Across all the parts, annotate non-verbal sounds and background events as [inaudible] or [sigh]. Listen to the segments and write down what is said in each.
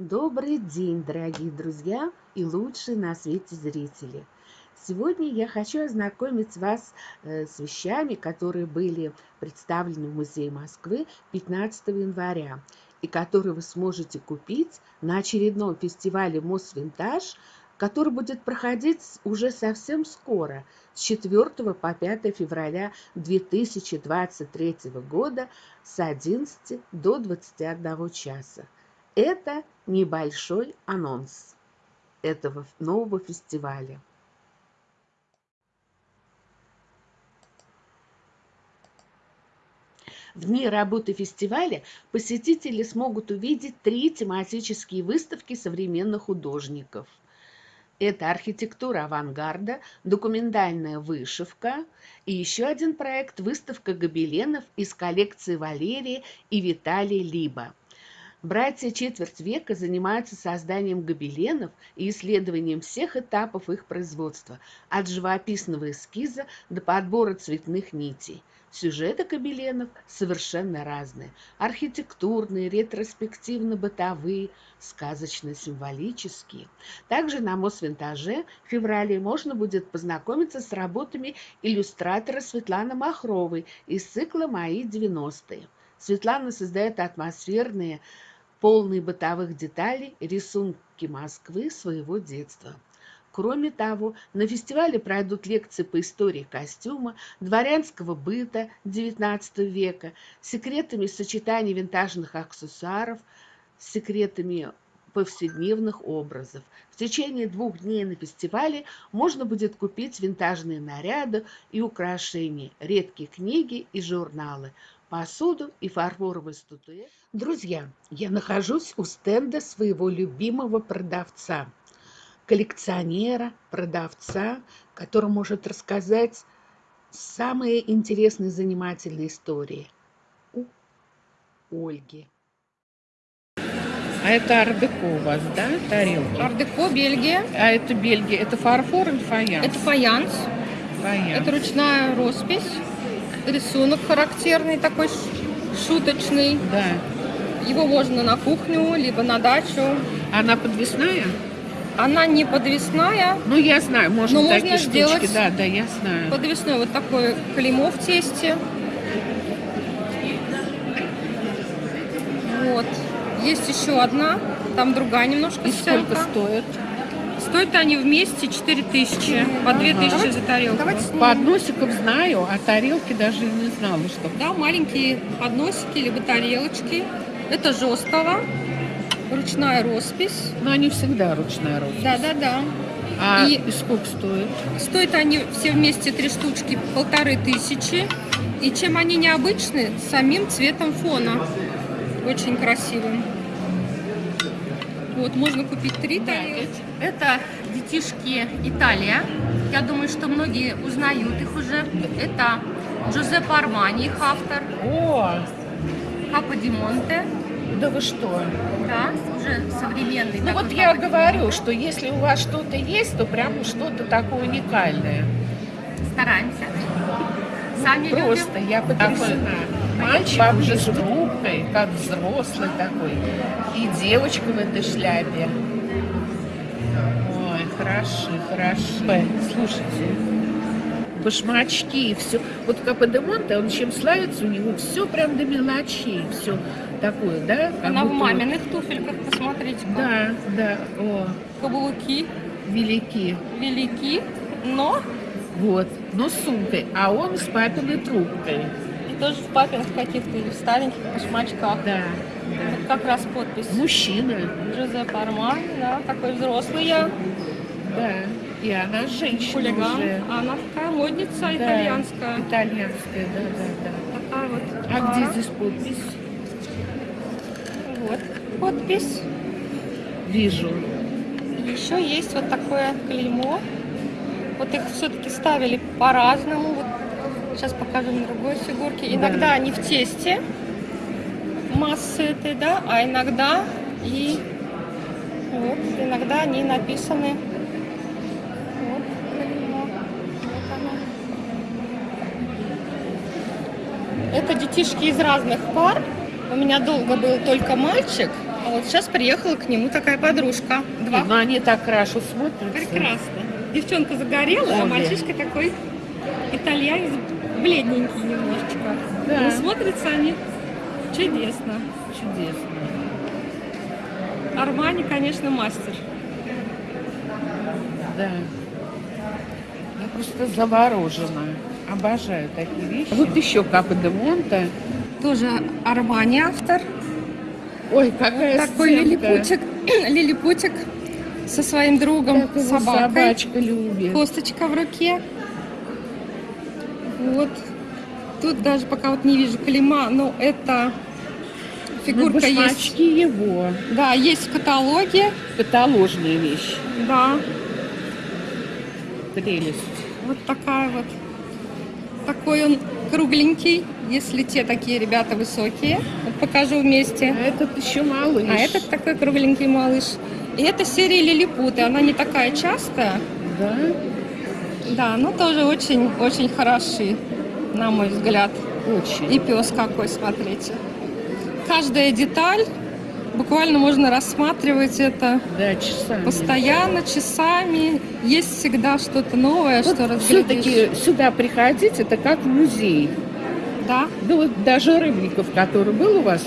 Добрый день, дорогие друзья и лучшие на свете зрители! Сегодня я хочу ознакомить вас э, с вещами, которые были представлены в Музее Москвы 15 января и которые вы сможете купить на очередном фестивале Мосвинтаж, который будет проходить уже совсем скоро, с 4 по 5 февраля 2023 года с 11 до 21 часа. Это небольшой анонс этого нового фестиваля. В дни работы фестиваля посетители смогут увидеть три тематические выставки современных художников. Это архитектура авангарда, документальная вышивка и еще один проект – выставка гобеленов из коллекции Валерия и Виталия Либа – Братья четверть века занимаются созданием гобеленов и исследованием всех этапов их производства, от живописного эскиза до подбора цветных нитей. Сюжеты гобеленов совершенно разные. Архитектурные, ретроспективно-бытовые, сказочно-символические. Также на Мосвинтаже в феврале можно будет познакомиться с работами иллюстратора Светланы Махровой из цикла «Мои 90-е». Светлана создает атмосферные, полные бытовых деталей рисунки Москвы своего детства. Кроме того, на фестивале пройдут лекции по истории костюма, дворянского быта XIX века, секретами сочетания винтажных аксессуаров, секретами повседневных образов. В течение двух дней на фестивале можно будет купить винтажные наряды и украшения, редкие книги и журналы, посуду и фарфоровые статуэтки. Друзья, я нахожусь у стенда своего любимого продавца, коллекционера, продавца, который может рассказать самые интересные занимательные истории у Ольги. А это ардеко у вас, да, тарелки? Ардеко, Бельгия. А это Бельгия, это фарфор или фаянс? Это фаянс. Фаянс. Это ручная роспись рисунок характерный такой шуточный. Да. Его можно на кухню, либо на дачу. Она подвесная? Она не подвесная. Ну, я знаю, можно но такие можно сделать штучки. Да, да, я знаю. Подвесной вот такое клеймо в тесте. Вот. Есть еще одна, там другая немножко И сколько стоит? Стоят они вместе 4000, по 2000 ага. за тарелку. Давайте Подносиков знаю, а тарелки даже не знала, что... Да, маленькие подносики, либо тарелочки. Это жесткого, ручная роспись. Но они всегда ручная роспись. Да, да, да. А и, и сколько стоит? Стоят они все вместе три штучки полторы тысячи. И чем они необычны, самим цветом фона. Очень красивым. Вот, можно купить три тарелки. Это детишки Италия. Я думаю, что многие узнают их уже. Это Джузеппе Армани, их автор. О! Капо Ди Монте. Да вы что? Да, уже современный. Ну вот я говорю, что если у вас что-то есть, то прям что-то такое уникальное. Стараемся. Сами Просто любим. я потрясена. Мальчик уже трубкой, как взрослый такой. И девочка в этой шляпе. Ой, хороши, хороши. Слушайте, башмачки, все. Вот Каподемонте, он чем славится, у него все прям до мелочей, все такое, да? Как Она в маминых туфельках, посмотрите. Как. Да, да. О. Каблуки. Велики. Велики, но... Вот, но с сумкой, а он с папиной трубкой тоже в папиных каких-то или в стареньких башмачках. Да, да. Вот как раз подпись. Мужчина. Джузеппе Армани, да, такой взрослый я. Да, и она женщина Хулиган. уже. А она такая модница да, итальянская. Итальянская, да, да, да. Такая вот. А пара. где здесь подпись? Вот подпись. Вижу. Еще есть вот такое клеймо. Вот их все-таки ставили по-разному. Вот Сейчас покажу на другой фигурке. Иногда да. они в тесте массы этой, да, а иногда и вот, иногда они написаны. Это детишки из разных пар. У меня долго был только мальчик, А вот сейчас приехала к нему такая подружка. Два. Но они так хорошо смотрятся. Прекрасно. Девчонка загорела, а мальчишка такой итальянец, бледненький немножечко. Да. Но смотрятся они чудесно. Чудесно. Армани, конечно, мастер. Да. Я просто заворожена. Обожаю такие вещи. Вот еще Капа де Монте. Тоже Армани автор. Ой, какая Такой сценка. лилипутик, [clears throat] лилипутик со своим другом, собакой. собачка любит. Косточка в руке. Вот. Тут даже пока вот не вижу клейма, но это Ну, фигурка есть. башмачки его. Да, есть в каталоге. Каталожная вещь. Да, Прелесть. вот такая вот. Такой он кругленький, если те такие ребята высокие. Вот покажу вместе. А этот еще малыш. А этот такой кругленький малыш. И это серия Лилипуты. Она не такая частая. Да? Да, но тоже очень-очень хороши, на мой взгляд. Очень. И пес какой, смотрите. Каждая деталь, буквально можно рассматривать это Да, часами. постоянно, часами. Есть всегда что-то новое, что разглядишь. все-таки сюда приходить, это как музей. Да, Да вот даже Рыбников, который был у вас,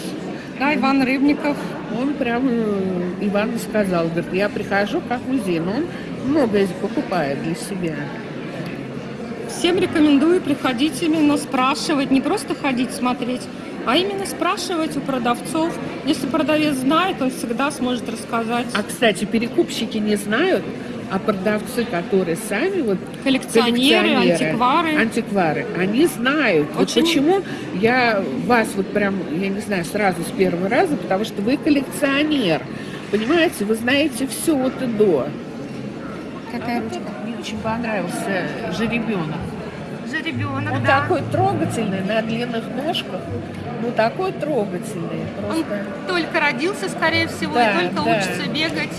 да, Иван Рыбников. он прям э, Иван сказал, говорит, я прихожу как музей, но он многое покупает для себя. Всем рекомендую приходить именно спрашивать, не просто ходить смотреть, а именно спрашивать у продавцов. Если продавец знает, он всегда сможет рассказать. А, кстати, перекупщики не знают, а продавцы, которые сами вот Коллекционеры, коллекционеры, антиквары. антиквары, они знают. Вот Очень- почему я вас вот прям, я не знаю, сразу с первого раза, потому что вы коллекционер. Понимаете, вы знаете все от и до. Какая А вот мне очень понравился жеребенок. Жеребенок, Он такой трогательный на длинных ножках. Ну такой трогательный. Он Просто. только родился, скорее всего, Да, и только да. учится бегать.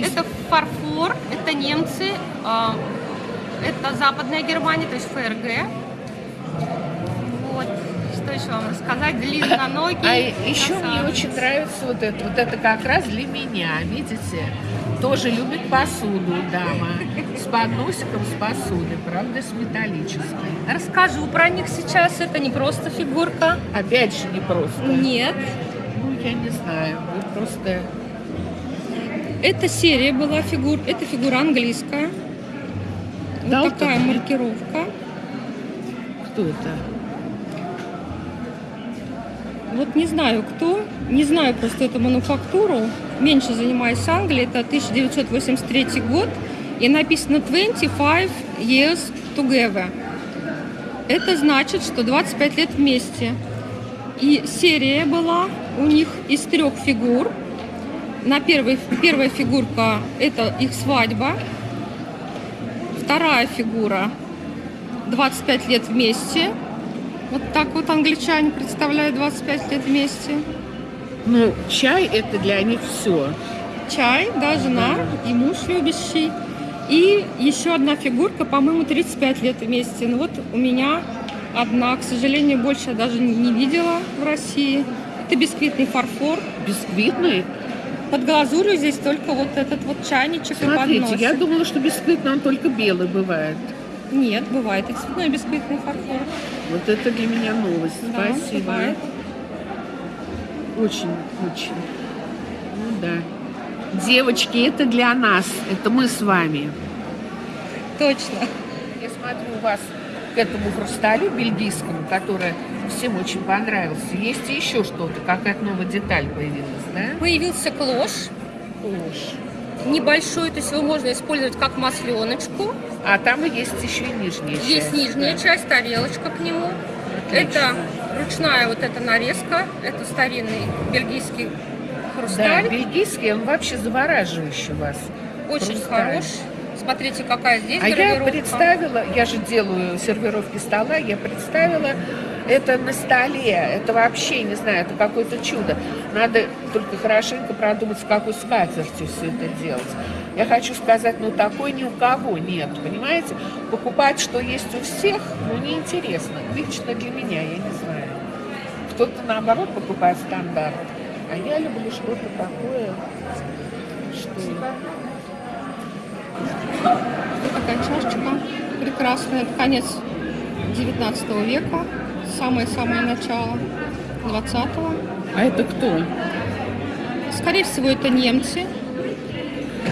Это фарфор, это немцы, а, это западная Германия, то есть ФРГ. Вот, что еще вам рассказать? Длинноногий. А еще мне очень нравится вот это. Вот это как раз для меня, видите? Тоже любит посуду дама. С подносиком с посудой, правда, с металлической. Расскажу про них сейчас. Это не просто фигурка. Опять же, не просто. Нет. Ну, я не знаю. Вы просто... Эта серия была фигур. Это фигура английская. Вот Да, такая вот так. маркировка. Кто это? Вот не знаю кто, не знаю просто эту мануфактуру. Меньше занимаюсь Англией, это 1983 год. И написано 25 years together. Это значит, что 25 лет вместе. И серия была у них из трех фигур. На первой, первая фигурка это их свадьба. Вторая фигура 25 лет вместе. Вот так вот англичане представляют 25 лет вместе. Ну, чай это для них все. Чай, да, жена и муж любящий. И еще одна фигурка, по-моему, 35 лет вместе. Ну вот у меня одна, к сожалению, больше я даже не видела в России. Это бисквитный фарфор. Бисквитный. Под глазурью здесь только вот этот вот чайничек и Смотрите, подносик. я думала, что бисквитный он только белый бывает. Нет, бывает и цветной бисквитный фарфор. Вот это для меня новость. Да, Спасибо. бывает. Очень, очень. Ну да. Девочки, это для нас. Это мы с вами. Точно. Я смотрю у вас к этому хрусталю бельгийскому, который всем очень понравился. Есть еще что-то, какая-то новая деталь появилась, да? Появился клош. Ложь. Небольшой, то есть его можно использовать как масленочку. А там и есть еще и нижняя часть. Есть нижняя да. часть, тарелочка к нему. Отлично. Это ручная вот эта нарезка. Это старинный бельгийский Да, хрусталь. бельгийский, он вообще завораживающий вас. Очень хрусталь. хорош. Смотрите, какая здесь А я представила, я же делаю сервировки стола, я представила это на столе. Это вообще, не знаю, это какое-то чудо. Надо только хорошенько продумать, с какой скатертью все это делать. Я хочу сказать, ну такой ни у кого нет, понимаете? Покупать, что есть у всех, ну неинтересно. Лично для меня, я не знаю. Кто-то наоборот покупает стандарт. А я люблю что-то такое, что... Такая чашечка прекрасная. Это конец 19 века. Самое-самое начало 20-го. А это кто? Скорее всего, это немцы.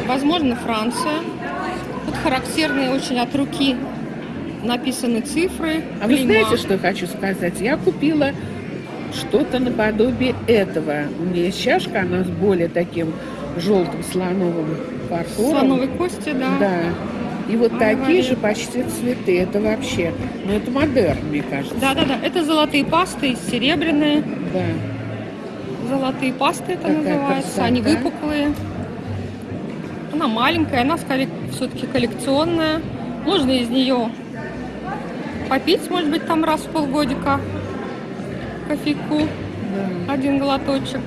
Возможно, Франция. Тут характерные очень от руки написаны цифры. А вы клейма. знаете, что я хочу сказать? Я купила что-то наподобие этого. У меня есть чашка, она с более таким желтым слоновым фарфором. Слоновой кости, да. Да. И вот Ай, такие же почти цветы. Это вообще, ну это модерн, мне кажется. Да, да, да. Это золотые пасты, серебряные. Да. Золотые пасты это Какая называется. красота. Они выпуклые. Она маленькая, она все-таки коллекционная. Можно из нее попить, может быть, там раз в полгодика кофейку, да. один глоточек.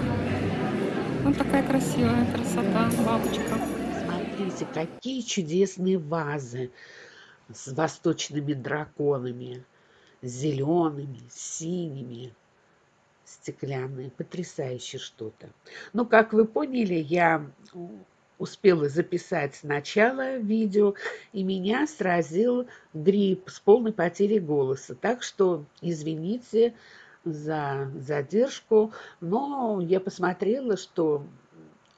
Вот такая красивая красота, бабочка. Смотрите, какие чудесные вазы с восточными драконами, зелеными, синими, стеклянные. Потрясающе что-то. Ну, как вы поняли, я успела записать сначала видео, и меня сразил грипп с полной потерей голоса. Так что извините за задержку, но я посмотрела, что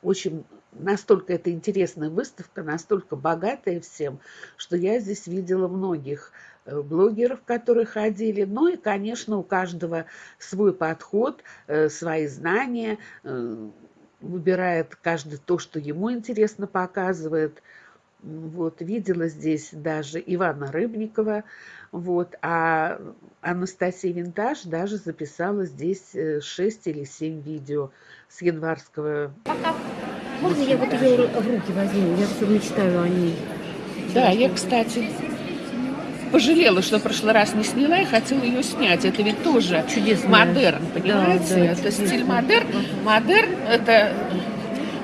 очень настолько это интересная выставка, настолько богатая всем, что я здесь видела многих э, блогеров, которые ходили. Ну и, конечно, у каждого свой подход, э, свои знания. Э, Выбирает каждый то, что ему интересно показывает. Вот, видела здесь даже Ивана Рыбникова, вот, а Анастасия Винтаж даже записала здесь 6 или 7 видео с январского Можно я вот ее в руки возьму? Я все мечтаю о ней. Да, я, кстати, пожалела, что в прошлый раз не сняла и хотела ее снять. Это ведь тоже Чудесная. модерн, понимаете? да, это стиль чудесная. модерн. Модерн – это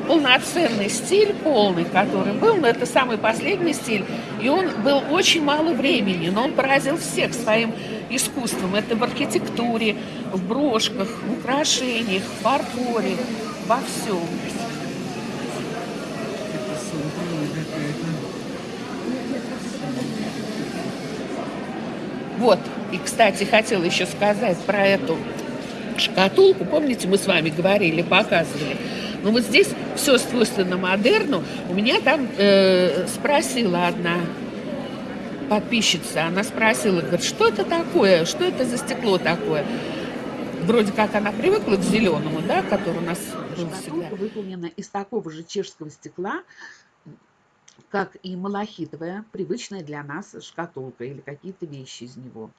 полноценный стиль, полный, который был, но это самый последний стиль. И он был очень мало времени, но он поразил всех своим искусством. Это в архитектуре, в брошках, в украшениях, в фарфоре, во всем. Вот, и, кстати, хотела еще сказать про эту шкатулку. Помните, мы с вами говорили, показывали. Ну вот здесь все свойственно модерну. У меня там э, спросила одна подписчица, она спросила, говорит, что это такое, что это за стекло такое? Вроде как она привыкла к зеленому, да, который у нас был всегда. Шкатулка выполнена из такого же чешского стекла, как и малахитовая, привычная для нас шкатулка или какие-то вещи из него.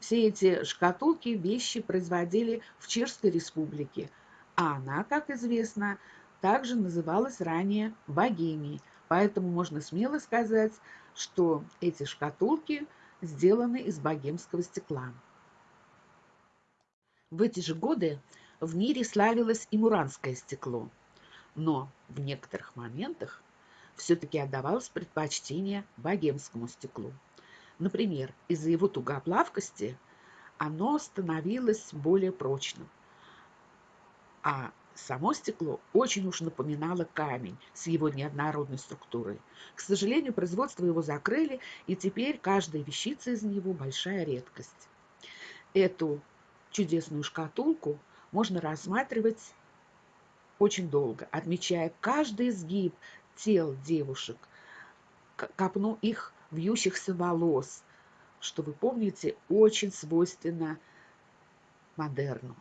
Все эти шкатулки, вещи производили в Чешской республике, а она, как известно, также называлась ранее Богемией. Поэтому можно смело сказать, что эти шкатулки сделаны из богемского стекла. В эти же годы в мире славилось и муранское стекло, но в некоторых моментах все-таки отдавалось предпочтение богемскому стеклу. Например, из-за его тугоплавкости оно становилось более прочным, а само стекло очень уж напоминало камень с его неоднородной структурой. К сожалению, производство его закрыли, и теперь каждая вещица из него большая редкость. Эту чудесную шкатулку можно рассматривать очень долго, отмечая каждый изгиб тел девушек, копну их вьющихся волос, что вы помните, очень свойственно модерну.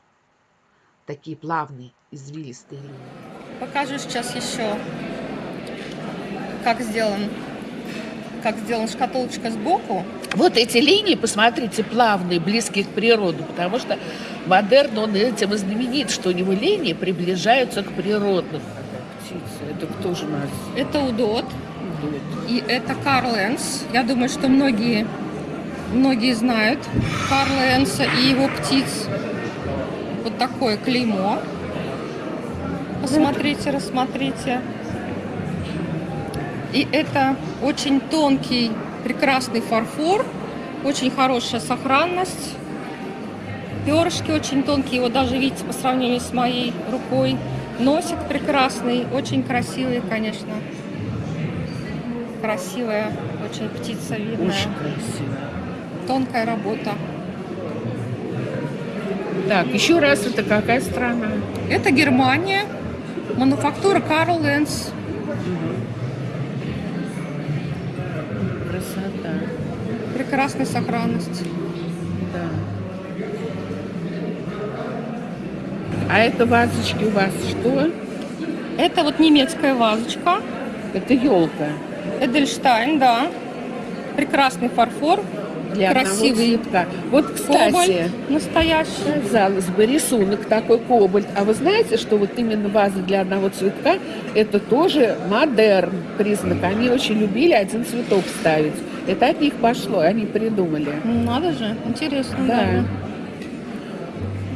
Такие плавные, извилистые линии. Покажу сейчас еще, как сделан, как сделана шкатулочка сбоку. Вот эти линии, посмотрите, плавные, близкие к природе, потому что модерн, он этим и знаменит, что у него линии приближаются к природным. Птица, это кто же у нас Это удот. идут? И это Карл Энс. Я думаю, что многие, многие знают Карла Энса и его птиц. Вот такое клеймо. Посмотрите, рассмотрите. И это очень тонкий, прекрасный фарфор. Очень хорошая сохранность. Перышки очень тонкие, вот даже видите, по сравнению с моей рукой. Носик прекрасный, очень красивый, конечно. Красивая, очень птица видная. Очень красиво. Тонкая работа. Так, еще раз, это какая страна? Это Германия, мануфактура Карл Ленс. Красота. Прекрасной сохранности. А это вазочки у вас что? Это вот немецкая вазочка. Это елка. Эдельштайн, да. Прекрасный фарфор. Для Красивый цветка. Вот, кстати, Кобальт настоящий. казалось бы, рисунок такой кобальт. А вы знаете, что вот именно ваза для одного цветка, это тоже модерн признак. Они очень любили один цветок ставить. Это от них пошло, они придумали. Надо же, интересно. Да.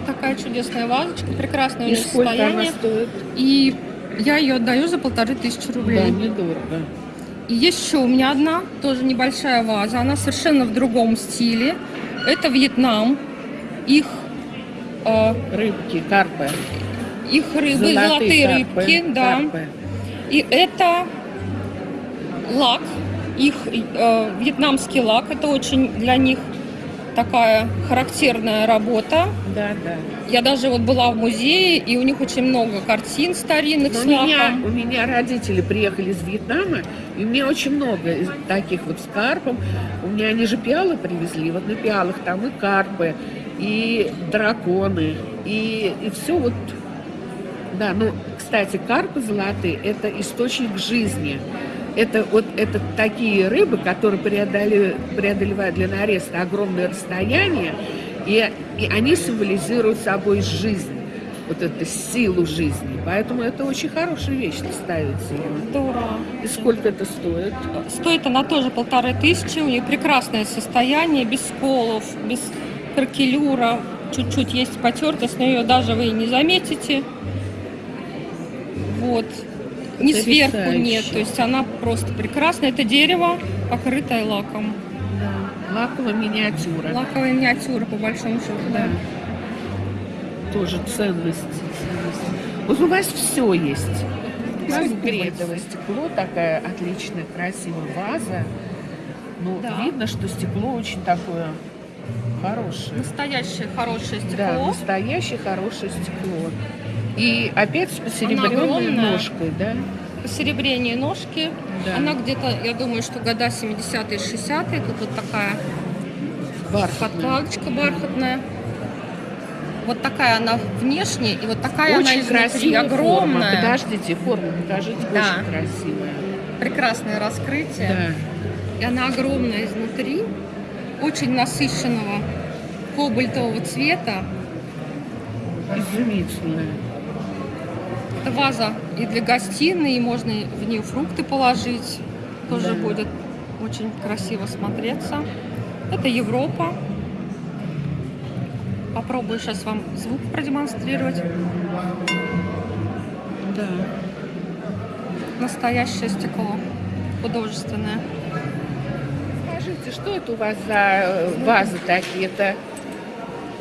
Такая чудесная вазочка, прекрасное у И нее сколько она состояние. стоит? И я ее отдаю за полторы тысячи рублей. Да, недорого. И есть еще у меня одна, тоже небольшая ваза. Она совершенно в другом стиле. Это Вьетнам. Их, э, Рыбки, карпы. их рыбы, золотые, карпы, рыбки, да. карпы. И это лак, их э, вьетнамский лак. Это очень для них такая характерная работа. Да, да. Я даже вот была в музее, и у них очень много картин старинных Но с у меня, лаком. у меня родители приехали из Вьетнама, и у меня очень много из таких вот с карпом. У меня они же пиалы привезли, вот на пиалах там и карпы, и драконы, и, и все вот. Да, ну, кстати, карпы золотые – это источник жизни. Это вот это такие рыбы, которые преодолевают, преодолевают для нареста огромное расстояние, и, и они символизируют собой жизнь, вот эту силу жизни. Поэтому это очень хорошая вещь ставится. Здорово. И сколько это стоит? Стоит она тоже полторы тысячи, у нее прекрасное состояние, без сколов, без кракелюра, чуть-чуть есть потертость, но ее даже вы и не заметите. Ни сверху Потрясающе. нет, то есть она просто прекрасная. Это дерево, покрытое лаком. Да. Лаковая миниатюра. Лаковая миниатюра, по большому счету, да. Да. Тоже ценность. Вот у вас все есть. У вас стекло, такая отличная, красивая ваза. Ну, Да. видно, что стекло очень такое хорошее. Настоящее хорошее Да, стекло. настоящее хорошее стекло. И опять с посеребренной ножкой, да? Посеребрение ножки. Да. Она где-то, я думаю, что года 70-е, 60-е. Тут вот такая Бархатная. подкладочка бархатная. Вот такая она внешне, и вот такая она Очень изнутри, красивая огромная. форма. Подождите, форму покажите. Да. Очень красивая. Прекрасное раскрытие. Да. И она огромная изнутри, очень насыщенного кобальтового цвета. Изумительная. Это ваза и для гостиной, и можно в нее фрукты положить. Тоже Да. будет очень красиво смотреться. Это Европа. Попробую сейчас вам звук продемонстрировать. Да. Настоящее стекло. Художественное. Скажите, что это у вас за э, вазы такие? Это,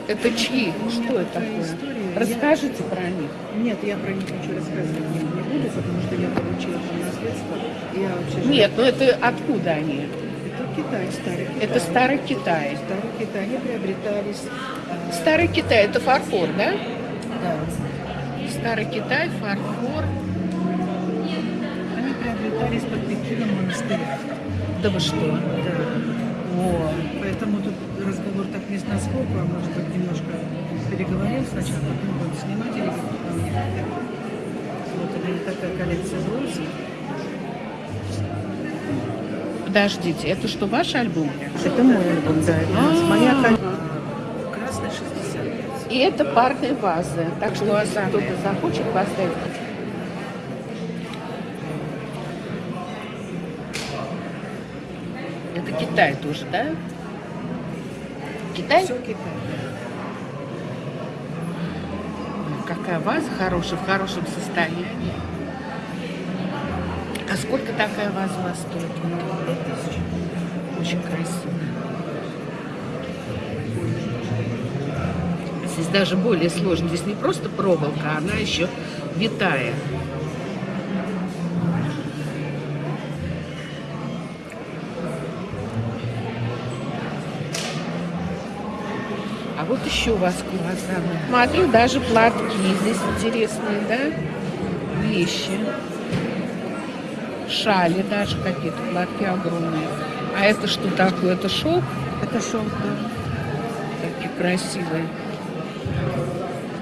это чьи? Что это такое? Расскажите про них. Нет, я про них ничего рассказывать не, не буду, потому что я получила по наследству. Я вообще Нет, ну это откуда они? Это Китай, старый Китай. Это старый Китай. Старый Китай. Они приобретались... а, Старый Китай, это фарфор, да? да. Старый Китай, фарфор. Они приобретались под Пекином монастыря. Да вы что? Да. О, Поэтому тут разговор так не с насколько, а может быть немножко переговорим сначала, потом будем снимать или как мне. Вот у меня такая коллекция бронзы. подождите, это что, ваш альбом? Это мой альбом, да. Это А. моя коллекция. Красный 65. И это парные вазы. Так что если кто-то захочет поставить. Это Китай тоже, да? Китай? Все Китай. Какая ваза хорошая, в хорошем состоянии. А сколько такая ваза у вас стоит? Очень красивая. Здесь даже более сложно. Здесь не просто проволока, она еще витая. А вот еще у вас круассаны. Смотрю, даже платки здесь интересные, да? Вещи. Шали даже какие-то, платки огромные. А это что такое? Это шелк? Это шелк, да. Такие красивые.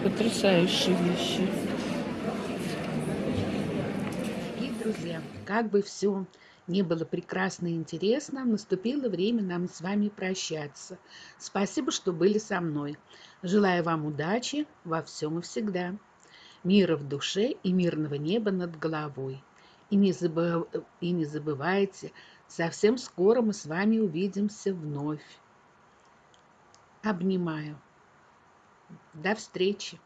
Потрясающие вещи. И, друзья, как бы все не было прекрасно и интересно, наступило время нам с вами прощаться. Спасибо, что были со мной. Желаю вам удачи во всем и всегда. Мира в душе и мирного неба над головой. И не, забыв... и не забывайте, совсем скоро мы с вами увидимся вновь. Обнимаю. До встречи.